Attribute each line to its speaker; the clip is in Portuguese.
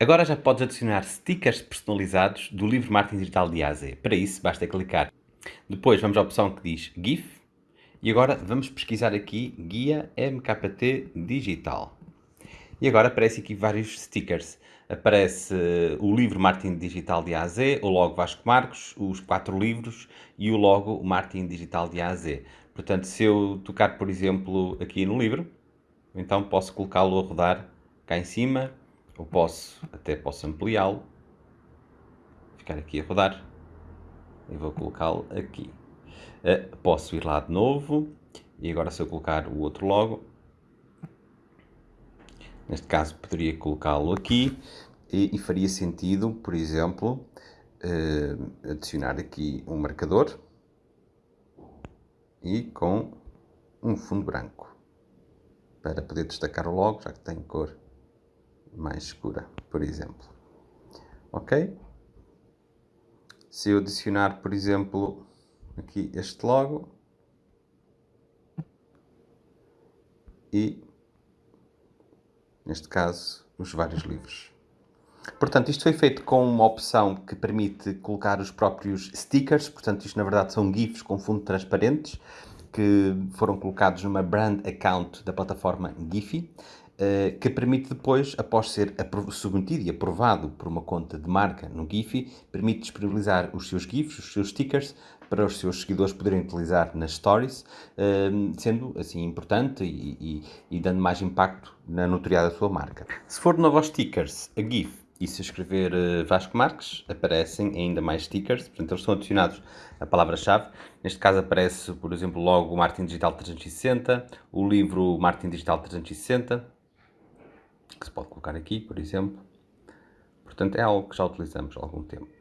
Speaker 1: Agora já podes adicionar stickers personalizados do livro Marketing Digital de A a Z. Para isso, basta clicar. Depois vamos à opção que diz GIF. E agora vamos pesquisar aqui Guia MKT Digital. E agora aparece aqui vários stickers. Aparece uh, o livro Marketing Digital de A a Z, o logo Vasco Marcos, os quatro livros e o logo Marketing Digital de A a Z. Portanto, se eu tocar, por exemplo, aqui no livro, então posso colocá-lo a rodar cá em cima ou posso, até posso ampliá-lo, ficar aqui a rodar, e vou colocá-lo aqui. Uh, posso ir lá de novo, e agora se eu colocar o outro logo, neste caso poderia colocá-lo aqui, e, e, faria sentido, por exemplo, uh, adicionar aqui um marcador, e com um fundo branco, para poder destacar o logo, já que tem cor mais escura, por exemplo. Ok? Se eu adicionar, por exemplo, aqui este logo e, neste caso, os vários livros. Portanto, isto foi feito com uma opção que permite colocar os próprios stickers, portanto, isto na verdade são GIFs com fundo transparentes, que foram colocados numa brand account da plataforma Giphy. Eh, que permite depois, após ser submetido e aprovado por uma conta de marca no Giphy, permite disponibilizar os seus GIFs, os seus stickers, para os seus seguidores poderem utilizar nas stories, eh, sendo assim importante e, e, e dando mais impacto na notoriedade da sua marca. Se for novo aos stickers, a GIF e se escrever uh, Vasco Marques, aparecem ainda mais stickers, portanto eles são adicionados a palavra-chave. Neste caso aparece, por exemplo, logo o Marketing Digital 360, o livro Marketing Digital 360, que se pode colocar aqui, por exemplo. Portanto, é algo que já utilizamos há algum tempo.